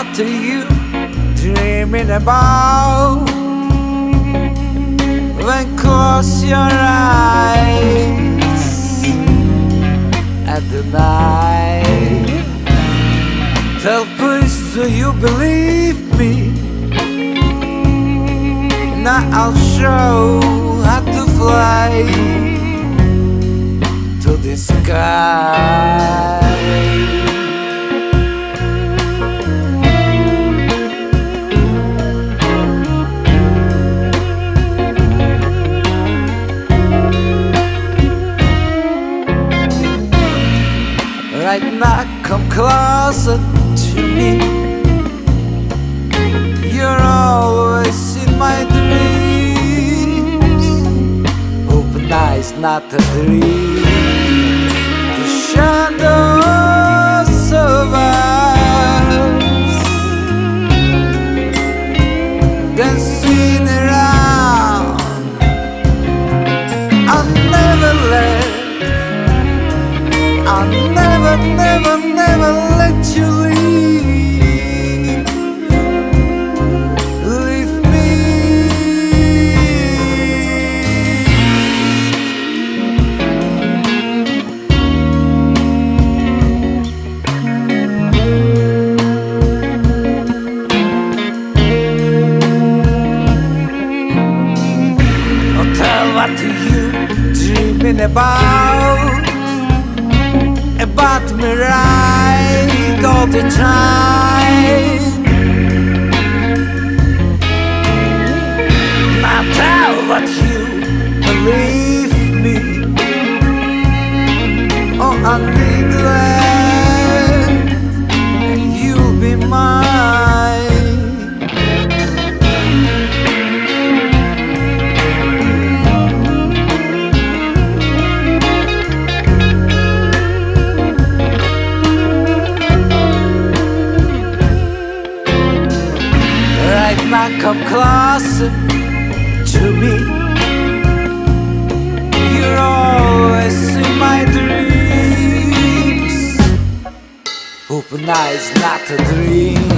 What are you dreaming about? When close your eyes at the night. Tell please, do you believe me? Now I'll show how to fly to the sky. Right now, come closer to me. You're always in my dreams. Open eyes, not a dream. Me right all the time. Come closer to me. You're always in my dreams. Open eyes, not a dream.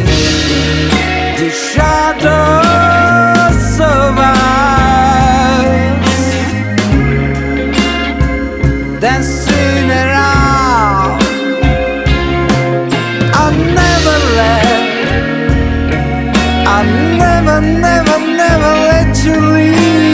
The shadows of us dancing never, never, never let you leave.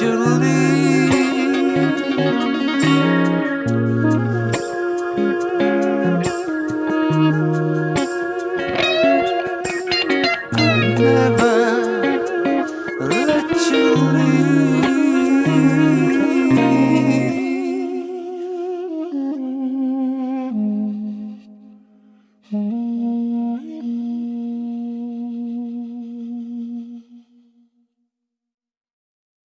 You leave.